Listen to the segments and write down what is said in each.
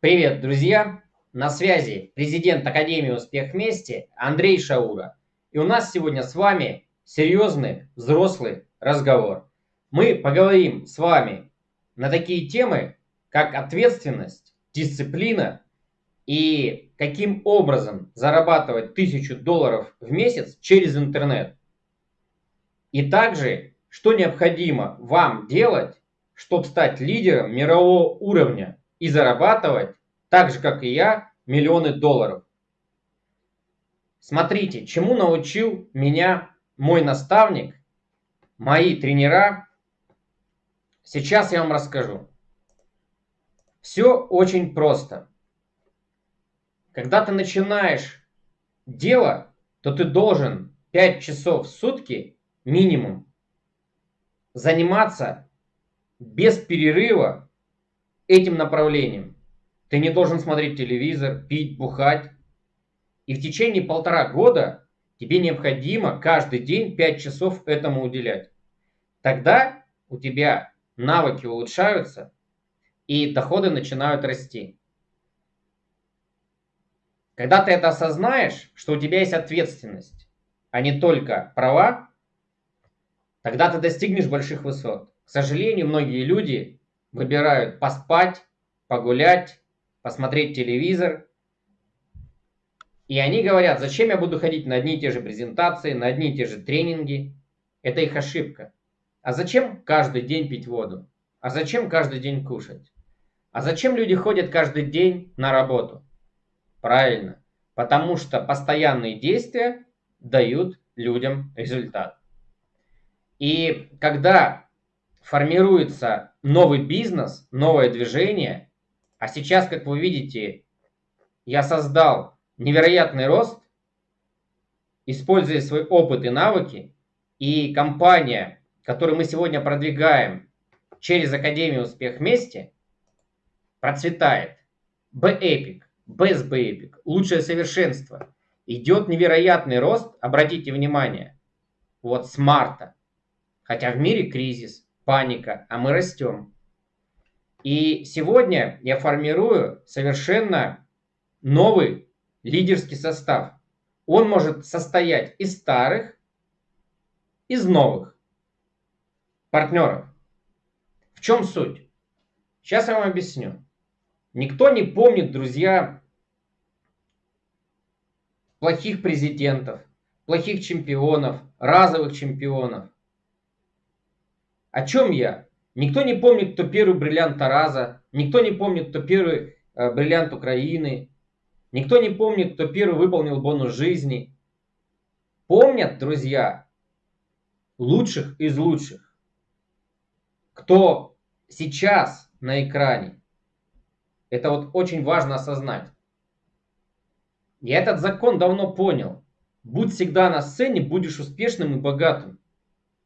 Привет, друзья! На связи президент Академии «Успех вместе» Андрей Шаура. И у нас сегодня с вами серьезный взрослый разговор. Мы поговорим с вами на такие темы, как ответственность, дисциплина и каким образом зарабатывать тысячу долларов в месяц через интернет. И также, что необходимо вам делать, чтобы стать лидером мирового уровня и зарабатывать, так же как и я, миллионы долларов. Смотрите, чему научил меня мой наставник, мои тренера. Сейчас я вам расскажу. Все очень просто. Когда ты начинаешь дело, то ты должен 5 часов в сутки минимум заниматься без перерыва этим направлением. Ты не должен смотреть телевизор, пить, бухать. И в течение полтора года тебе необходимо каждый день 5 часов этому уделять. Тогда у тебя навыки улучшаются и доходы начинают расти. Когда ты это осознаешь, что у тебя есть ответственность, а не только права, тогда ты достигнешь больших высот. К сожалению, многие люди выбирают поспать, погулять, посмотреть телевизор. И они говорят, зачем я буду ходить на одни и те же презентации, на одни и те же тренинги. Это их ошибка. А зачем каждый день пить воду? А зачем каждый день кушать? А зачем люди ходят каждый день на работу? Правильно. Потому что постоянные действия дают людям результат. И когда формируется новый бизнес, новое движение. А сейчас, как вы видите, я создал невероятный рост, используя свой опыт и навыки. И компания, которую мы сегодня продвигаем через Академию Успех вместе, процветает. B-Epic, Best B-Epic, лучшее совершенство. Идет невероятный рост, обратите внимание, вот с марта. Хотя в мире кризис, паника, а мы растем. И сегодня я формирую совершенно новый лидерский состав. Он может состоять из старых, из новых партнеров. В чем суть? Сейчас я вам объясню. Никто не помнит, друзья, плохих президентов, плохих чемпионов, разовых чемпионов. О чем я? Никто не помнит, кто первый бриллиант Тараза, никто не помнит, кто первый э, бриллиант Украины, никто не помнит, кто первый выполнил бонус жизни. Помнят, друзья, лучших из лучших, кто сейчас на экране. Это вот очень важно осознать. Я этот закон давно понял. Будь всегда на сцене, будешь успешным и богатым.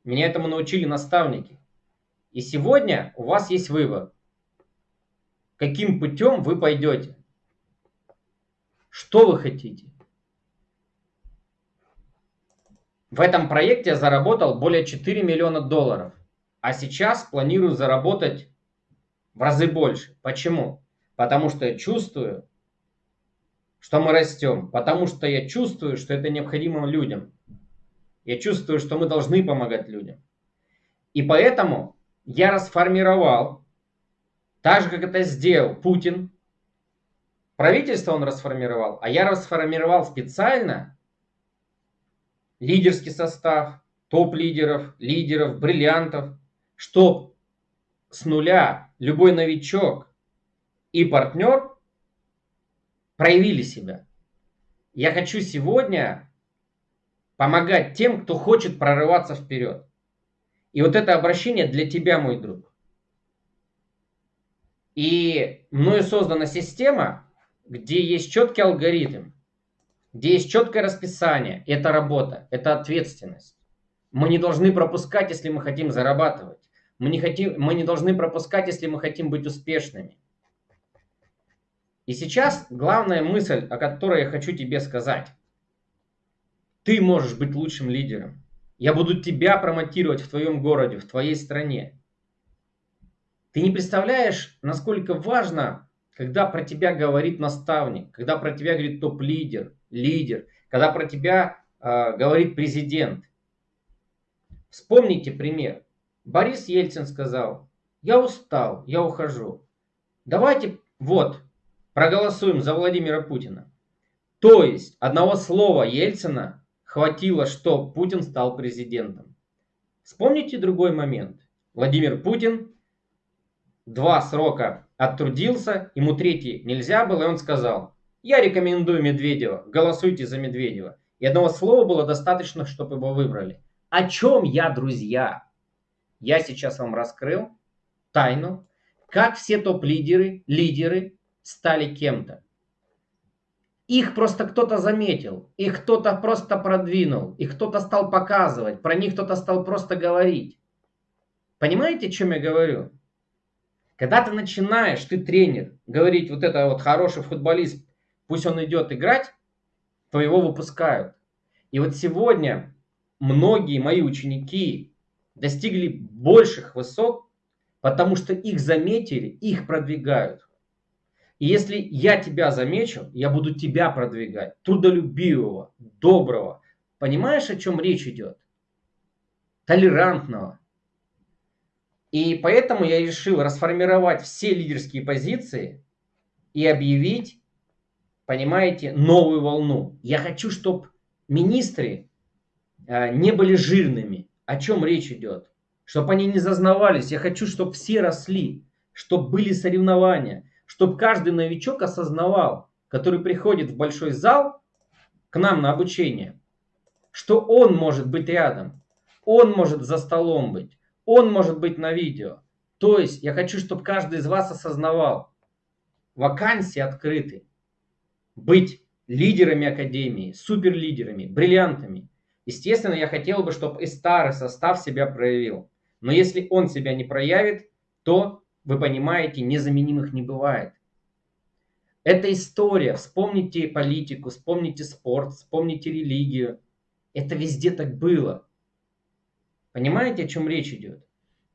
Меня этому научили наставники. И сегодня у вас есть выбор. Каким путем вы пойдете? Что вы хотите? В этом проекте я заработал более 4 миллиона долларов. А сейчас планирую заработать в разы больше. Почему? Потому что я чувствую, что мы растем. Потому что я чувствую, что это необходимо людям. Я чувствую, что мы должны помогать людям. И поэтому я расформировал, так же, как это сделал Путин. Правительство он расформировал, а я расформировал специально лидерский состав, топ-лидеров, лидеров, бриллиантов, чтоб с нуля любой новичок и партнер проявили себя. Я хочу сегодня помогать тем, кто хочет прорываться вперед. И вот это обращение для тебя, мой друг. И мною создана система, где есть четкий алгоритм, где есть четкое расписание. Это работа, это ответственность. Мы не должны пропускать, если мы хотим зарабатывать. Мы не, хотим, мы не должны пропускать, если мы хотим быть успешными. И сейчас главная мысль, о которой я хочу тебе сказать. Ты можешь быть лучшим лидером. Я буду тебя промотировать в твоем городе, в твоей стране. Ты не представляешь, насколько важно когда про тебя говорит наставник, когда про тебя говорит топ-лидер, лидер, когда про тебя э, говорит президент. Вспомните пример. Борис Ельцин сказал, я устал, я ухожу. Давайте, вот, проголосуем за Владимира Путина. То есть одного слова Ельцина хватило, что Путин стал президентом. Вспомните другой момент. Владимир Путин два срока оттрудился, ему третий нельзя было, и он сказал, я рекомендую Медведева, голосуйте за Медведева. И одного слова было достаточно, чтобы его выбрали. О чем я, друзья? Я сейчас вам раскрыл тайну, как все топ-лидеры, лидеры стали кем-то. Их просто кто-то заметил, их кто-то просто продвинул, их кто-то стал показывать, про них кто-то стал просто говорить. Понимаете, о чем я говорю? Когда ты начинаешь, ты тренер, говорить, вот это вот хороший футболист, пусть он идет играть, то его выпускают. И вот сегодня многие мои ученики достигли больших высот, потому что их заметили, их продвигают. И если я тебя замечу, я буду тебя продвигать, трудолюбивого, доброго. Понимаешь, о чем речь идет? Толерантного. И поэтому я решил расформировать все лидерские позиции и объявить, понимаете, новую волну. Я хочу, чтобы министры э, не были жирными. О чем речь идет? Чтобы они не зазнавались. Я хочу, чтобы все росли, чтобы были соревнования чтобы каждый новичок осознавал, который приходит в большой зал к нам на обучение, что он может быть рядом, он может за столом быть, он может быть на видео. То есть я хочу, чтобы каждый из вас осознавал, вакансии открыты. Быть лидерами академии, суперлидерами, бриллиантами. Естественно, я хотел бы, чтобы и старый состав себя проявил. Но если он себя не проявит, то вы понимаете, незаменимых не бывает. Это история. Вспомните политику, вспомните спорт, вспомните религию. Это везде так было. Понимаете, о чем речь идет?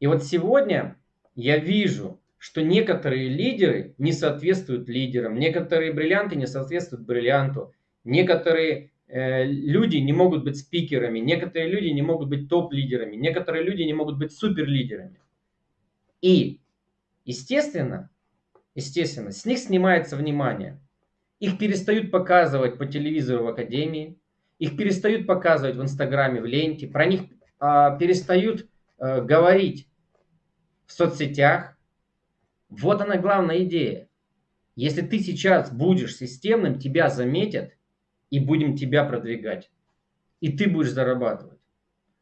И вот сегодня я вижу, что некоторые лидеры не соответствуют лидерам, некоторые бриллианты не соответствуют бриллианту, некоторые э, люди не могут быть спикерами, некоторые люди не могут быть топ-лидерами, некоторые люди не могут быть суперлидерами. И Естественно, естественно, с них снимается внимание. Их перестают показывать по телевизору в академии, их перестают показывать в Инстаграме, в ленте, про них а, перестают а, говорить в соцсетях. Вот она главная идея. Если ты сейчас будешь системным, тебя заметят и будем тебя продвигать. И ты будешь зарабатывать.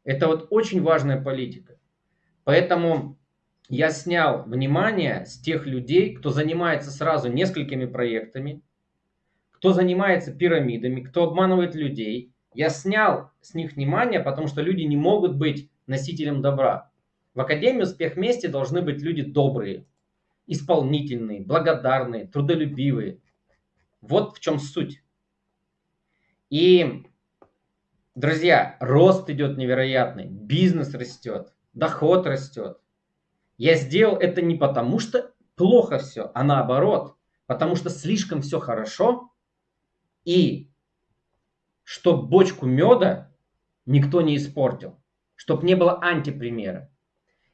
Это вот очень важная политика. Поэтому я снял внимание с тех людей, кто занимается сразу несколькими проектами, кто занимается пирамидами, кто обманывает людей. Я снял с них внимание, потому что люди не могут быть носителем добра. В Академии «Успех вместе» должны быть люди добрые, исполнительные, благодарные, трудолюбивые. Вот в чем суть. И, друзья, рост идет невероятный, бизнес растет, доход растет. Я сделал это не потому, что плохо все, а наоборот, потому что слишком все хорошо, и чтоб бочку меда никто не испортил, чтоб не было антипримера.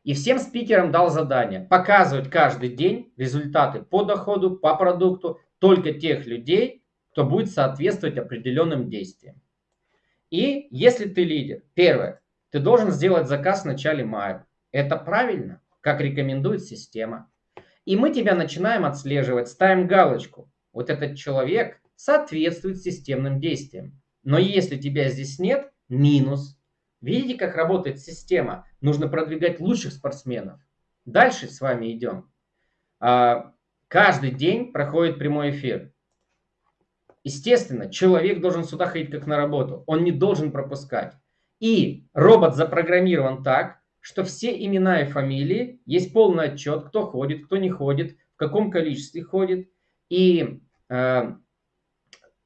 И всем спикерам дал задание показывать каждый день результаты по доходу, по продукту только тех людей, кто будет соответствовать определенным действиям. И если ты лидер, первое, ты должен сделать заказ в начале мая. Это правильно как рекомендует система. И мы тебя начинаем отслеживать, ставим галочку. Вот этот человек соответствует системным действиям. Но если тебя здесь нет, минус. Видите, как работает система? Нужно продвигать лучших спортсменов. Дальше с вами идем. А, каждый день проходит прямой эфир. Естественно, человек должен сюда ходить как на работу. Он не должен пропускать. И робот запрограммирован так, что все имена и фамилии, есть полный отчет, кто ходит, кто не ходит, в каком количестве ходит. И э,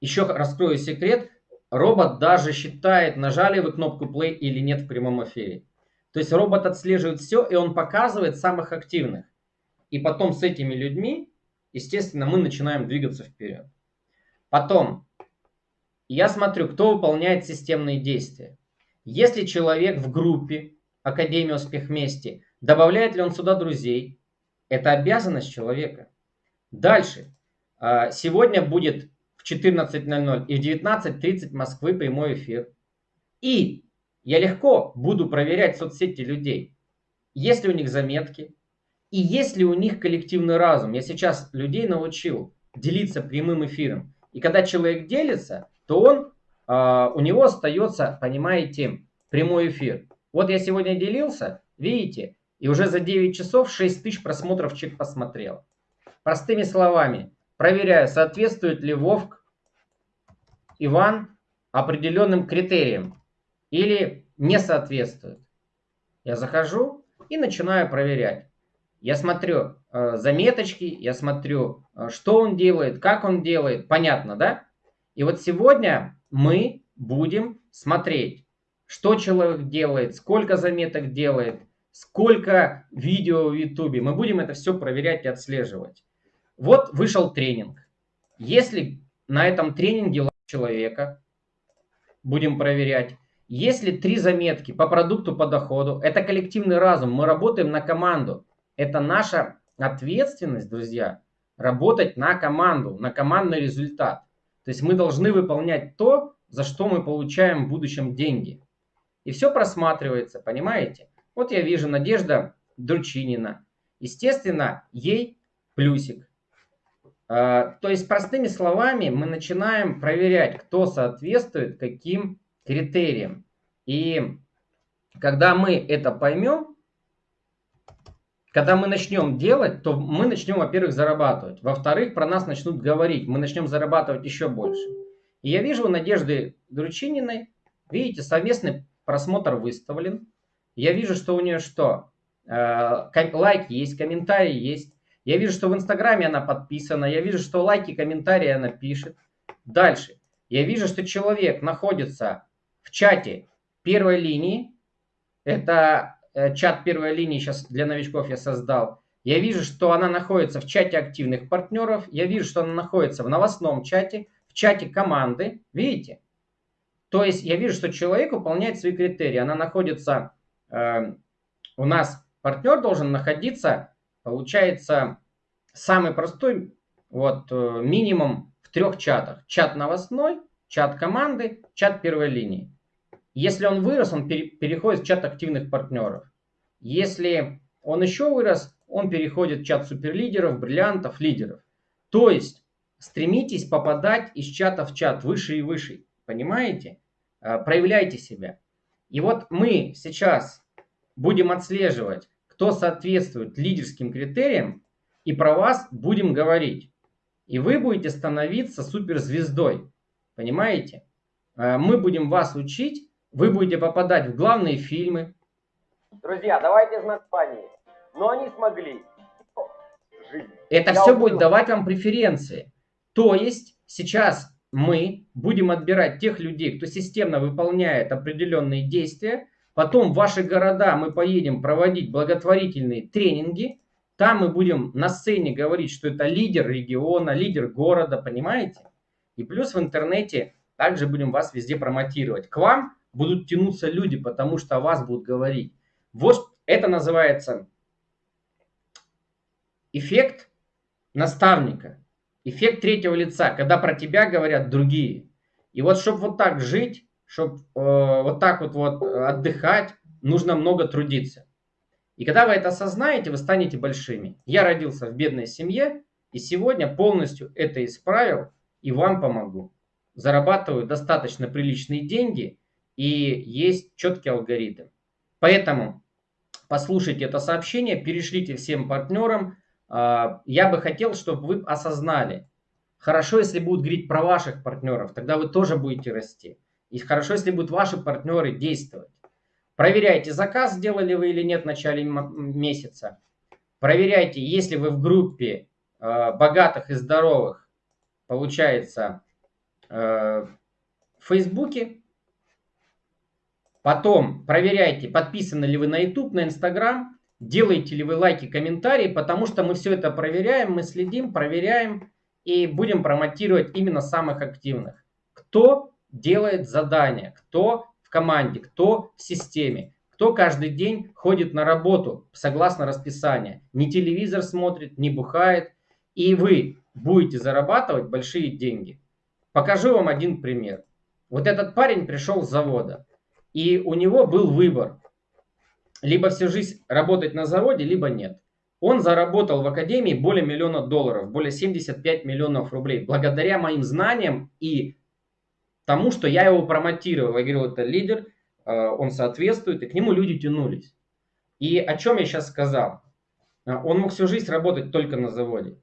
еще раскрою секрет, робот даже считает, нажали вы кнопку play или нет в прямом эфире. То есть робот отслеживает все, и он показывает самых активных. И потом с этими людьми естественно, мы начинаем двигаться вперед. Потом, я смотрю, кто выполняет системные действия. Если человек в группе Академия Успех Вместе, добавляет ли он сюда друзей, это обязанность человека. Дальше. А, сегодня будет в 14.00 и в 19.30 Москвы прямой эфир. И я легко буду проверять соцсети людей. Есть ли у них заметки, и есть ли у них коллективный разум. Я сейчас людей научил делиться прямым эфиром. И когда человек делится, то он, э, у него остается, понимаете, прямой эфир. Вот я сегодня делился, видите, и уже за 9 часов 6 тысяч просмотров человек посмотрел. Простыми словами, проверяю, соответствует ли Вовк Иван определенным критериям или не соответствует. Я захожу и начинаю проверять. Я смотрю э, заметочки, я смотрю, э, что он делает, как он делает. Понятно, да? И вот сегодня мы будем смотреть, что человек делает, сколько заметок делает, сколько видео в YouTube. Мы будем это все проверять и отслеживать. Вот вышел тренинг. Если на этом тренинге человека, будем проверять. Если три заметки по продукту, по доходу, это коллективный разум, мы работаем на команду. Это наша ответственность, друзья, работать на команду, на командный результат. То есть мы должны выполнять то, за что мы получаем в будущем деньги. И все просматривается, понимаете? Вот я вижу Надежда Дручинина. Естественно, ей плюсик. А, то есть, простыми словами, мы начинаем проверять, кто соответствует каким критериям. И когда мы это поймем, когда мы начнем делать, то мы начнем, во-первых, зарабатывать. Во-вторых, про нас начнут говорить. Мы начнем зарабатывать еще больше. И я вижу у Надежды Дручининой, видите, совместный просмотр выставлен. Я вижу, что у нее что? Э, лайки есть, комментарии есть. Я вижу, что в Инстаграме она подписана. Я вижу, что лайки, комментарии она пишет. Дальше. Я вижу, что человек находится в чате первой линии. Это Э, чат первой линии сейчас для новичков я создал. Я вижу, что она находится в чате активных партнеров. Я вижу, что она находится в новостном чате, в чате команды. Видите? То есть я вижу, что человек выполняет свои критерии. Она находится, э, у нас партнер должен находиться, получается, самый простой, вот э, минимум в трех чатах. Чат новостной, чат команды, чат первой линии. Если он вырос, он переходит в чат активных партнеров. Если он еще вырос, он переходит в чат суперлидеров, бриллиантов, лидеров. То есть стремитесь попадать из чата в чат выше и выше. Понимаете? А, проявляйте себя. И вот мы сейчас будем отслеживать, кто соответствует лидерским критериям, и про вас будем говорить. И вы будете становиться суперзвездой. Понимаете? А, мы будем вас учить вы будете попадать в главные фильмы. Друзья, давайте из Испании. Но они смогли жить. Это Я все будет давать вам преференции. То есть сейчас мы будем отбирать тех людей, кто системно выполняет определенные действия. Потом в ваши города мы поедем проводить благотворительные тренинги. Там мы будем на сцене говорить, что это лидер региона, лидер города, понимаете? И плюс в интернете также будем вас везде промотировать. К вам будут тянуться люди, потому что о вас будут говорить. Вот это называется эффект наставника, эффект третьего лица, когда про тебя говорят другие. И вот чтобы вот так жить, чтобы э, вот так вот, вот отдыхать, нужно много трудиться. И когда вы это осознаете, вы станете большими. Я родился в бедной семье, и сегодня полностью это исправил и вам помогу. Зарабатываю достаточно приличные деньги – и есть четкий алгоритм. Поэтому послушайте это сообщение, перешлите всем партнерам. А, я бы хотел, чтобы вы осознали. Хорошо, если будут говорить про ваших партнеров, тогда вы тоже будете расти. И хорошо, если будут ваши партнеры действовать. Проверяйте, заказ сделали вы или нет в начале месяца. Проверяйте, если вы в группе а, богатых и здоровых, получается, а, в Фейсбуке, Потом проверяйте, подписаны ли вы на YouTube, на Instagram. Делаете ли вы лайки, комментарии, потому что мы все это проверяем, мы следим, проверяем и будем промотировать именно самых активных. Кто делает задания, кто в команде, кто в системе, кто каждый день ходит на работу согласно расписанию, не телевизор смотрит, не бухает, и вы будете зарабатывать большие деньги. Покажу вам один пример. Вот этот парень пришел с завода, и у него был выбор. Либо всю жизнь работать на заводе, либо нет. Он заработал в академии более миллиона долларов, более 75 миллионов рублей, благодаря моим знаниям и тому, что я его промотировал. Я говорил, это лидер, э, он соответствует, и к нему люди тянулись. И о чем я сейчас сказал? Э, он мог всю жизнь работать только на заводе.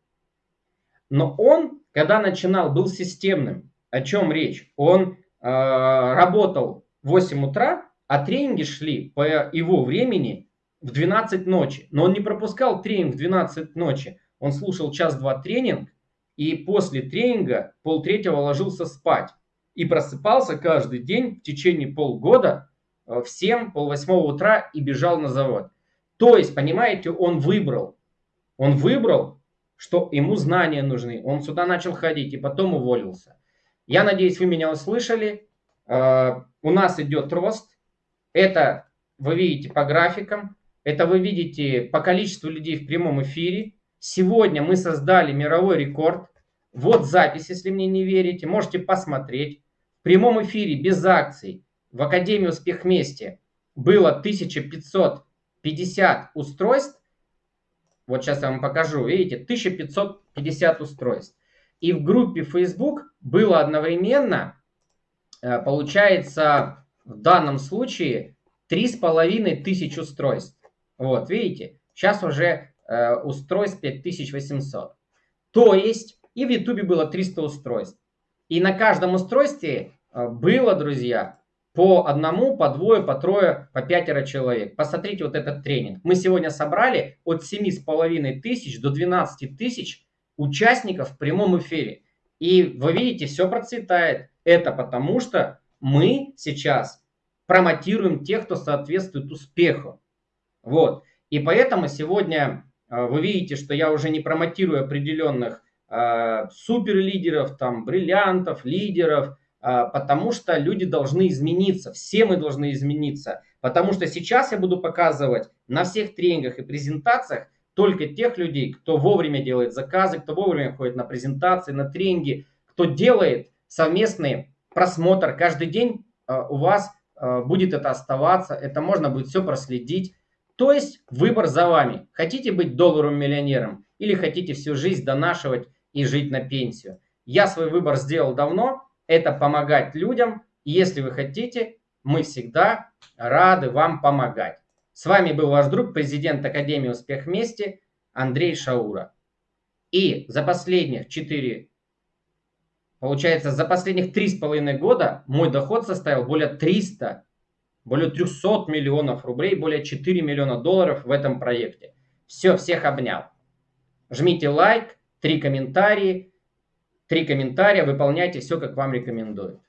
Но он, когда начинал, был системным. О чем речь? Он Э, работал в 8 утра, а тренинги шли по его времени в 12 ночи. Но он не пропускал тренинг в 12 ночи. Он слушал час-два тренинг, и после тренинга полтретьего ложился спать. И просыпался каждый день в течение полгода э, в 7, полвосьмого утра и бежал на завод. То есть, понимаете, он выбрал. Он выбрал, что ему знания нужны. Он сюда начал ходить и потом уволился. Я надеюсь, вы меня услышали. Э, у нас идет рост. Это вы видите по графикам. Это вы видите по количеству людей в прямом эфире. Сегодня мы создали мировой рекорд. Вот запись, если мне не верите. Можете посмотреть. В прямом эфире без акций в Академии Успех Вместе было 1550 устройств. Вот сейчас я вам покажу. Видите, 1550 устройств. И в группе Facebook было одновременно, э, получается, в данном случае три с половиной тысяч устройств. Вот, видите, сейчас уже э, устройств 5800. То есть, и в YouTube было 300 устройств. И на каждом устройстве э, было, друзья, по одному, по двое, по трое, по пятеро человек. Посмотрите вот этот тренинг. Мы сегодня собрали от 7,5 тысяч до 12 тысяч участников в прямом эфире. И вы видите, все процветает. Это потому что мы сейчас промотируем тех, кто соответствует успеху. Вот. И поэтому сегодня э, вы видите, что я уже не промотирую определенных э, суперлидеров, там, бриллиантов, лидеров, э, потому что люди должны измениться, все мы должны измениться. Потому что сейчас я буду показывать на всех тренингах и презентациях только тех людей, кто вовремя делает заказы, кто вовремя ходит на презентации, на тренинги, кто делает совместный просмотр. Каждый день э, у вас э, будет это оставаться, это можно будет все проследить. То есть выбор за вами. Хотите быть долларовым миллионером или хотите всю жизнь донашивать и жить на пенсию. Я свой выбор сделал давно. Это помогать людям. Если вы хотите, мы всегда рады вам помогать. С вами был ваш друг, президент Академии Успех Вместе Андрей Шаура. И за последних 4, получается, за последних 3,5 года мой доход составил более 300, более 300 миллионов рублей, более 4 миллиона долларов в этом проекте. Все, всех обнял. Жмите лайк, три комментарии, три комментария, выполняйте все, как вам рекомендуют.